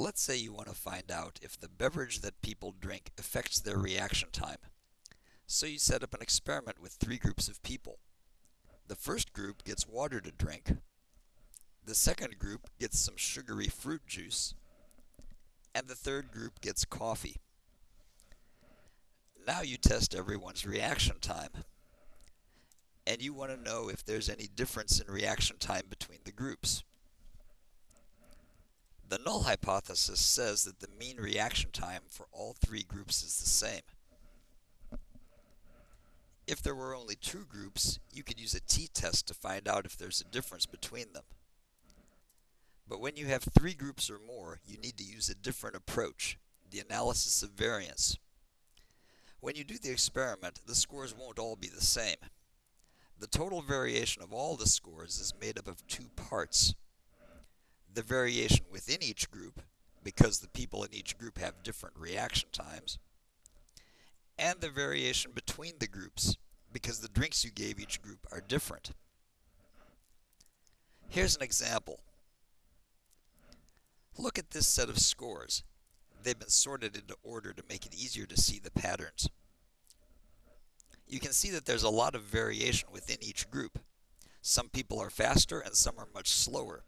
Let's say you want to find out if the beverage that people drink affects their reaction time. So you set up an experiment with three groups of people. The first group gets water to drink. The second group gets some sugary fruit juice. And the third group gets coffee. Now you test everyone's reaction time. And you want to know if there's any difference in reaction time between the groups. The null hypothesis says that the mean reaction time for all three groups is the same. If there were only two groups, you could use a t-test to find out if there's a difference between them. But when you have three groups or more, you need to use a different approach, the analysis of variance. When you do the experiment, the scores won't all be the same. The total variation of all the scores is made up of two parts the variation within each group, because the people in each group have different reaction times, and the variation between the groups, because the drinks you gave each group are different. Here's an example. Look at this set of scores. They've been sorted into order to make it easier to see the patterns. You can see that there's a lot of variation within each group. Some people are faster and some are much slower.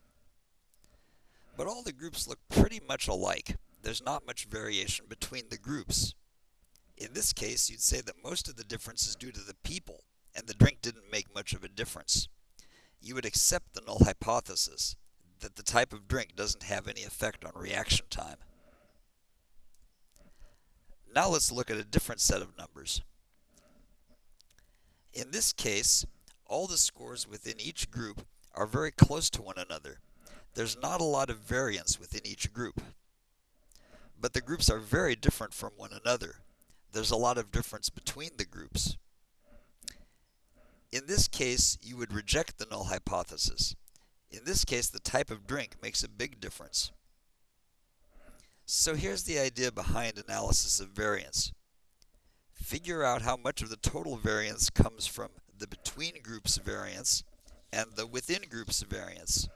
But all the groups look pretty much alike. There's not much variation between the groups. In this case, you'd say that most of the difference is due to the people, and the drink didn't make much of a difference. You would accept the null hypothesis, that the type of drink doesn't have any effect on reaction time. Now let's look at a different set of numbers. In this case, all the scores within each group are very close to one another, there's not a lot of variance within each group. But the groups are very different from one another. There's a lot of difference between the groups. In this case, you would reject the null hypothesis. In this case, the type of drink makes a big difference. So here's the idea behind analysis of variance. Figure out how much of the total variance comes from the between groups variance and the within groups variance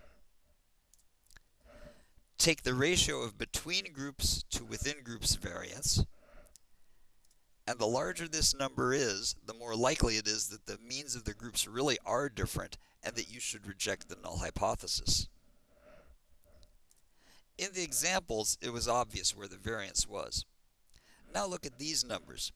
take the ratio of between groups to within groups variance, and the larger this number is, the more likely it is that the means of the groups really are different and that you should reject the null hypothesis. In the examples, it was obvious where the variance was. Now look at these numbers.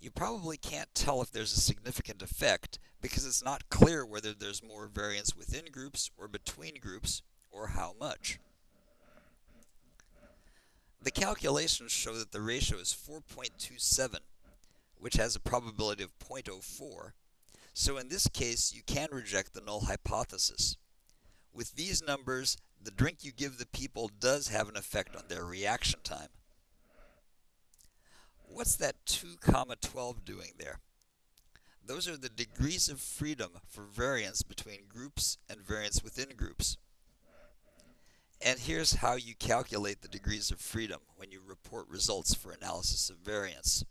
You probably can't tell if there's a significant effect because it's not clear whether there's more variance within groups or between groups or how much. Calculations show that the ratio is 4.27, which has a probability of 0.04. So in this case, you can reject the null hypothesis. With these numbers, the drink you give the people does have an effect on their reaction time. What's that 2 comma 12 doing there? Those are the degrees of freedom for variance between groups and variance within groups. And here's how you calculate the degrees of freedom when you report results for analysis of variance.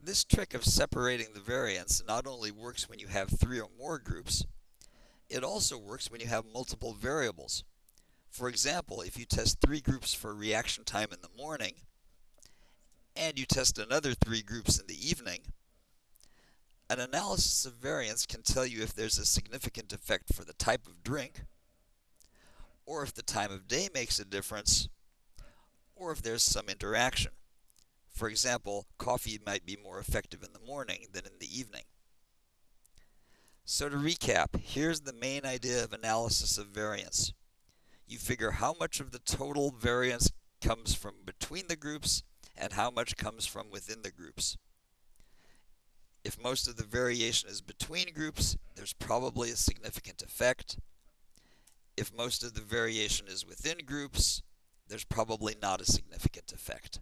This trick of separating the variance not only works when you have three or more groups, it also works when you have multiple variables. For example, if you test three groups for reaction time in the morning, and you test another three groups in the evening, an analysis of variance can tell you if there's a significant effect for the type of drink, or if the time of day makes a difference, or if there's some interaction. For example, coffee might be more effective in the morning than in the evening. So to recap, here's the main idea of analysis of variance. You figure how much of the total variance comes from between the groups and how much comes from within the groups. If most of the variation is between groups, there's probably a significant effect. If most of the variation is within groups, there's probably not a significant effect.